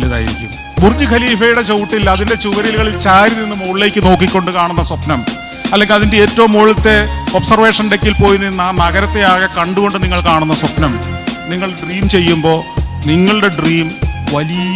വലുതായിരിക്കും. ബുർജ് ഖലീഫയുടെ ചവിട്ടിൽ അതിന്റെ ചുവരുകളിൽ ചാരി നിന്ന് മുകളിലേക്ക് നോക്കിക്കൊണ്ട് കാണുന്ന സ്വപ്നം അല്ലെങ്കിൽ അതിന്റെ ഏറ്റവും മുകളിലത്തെ ഒബ്സർവേഷൻ ഡെക്കിൽ പോയി നിന്ന് ആ നഗരത്തെ ആകെ കണ്ടുകൊണ്ട് നിങ്ങൾ കാണുന്ന സ്വപ്നം. നിങ്ങൾ ഡ്രീം ചെയ്യുമ്പോൾ നിങ്ങളുടെ ഡ്രീം വലിയ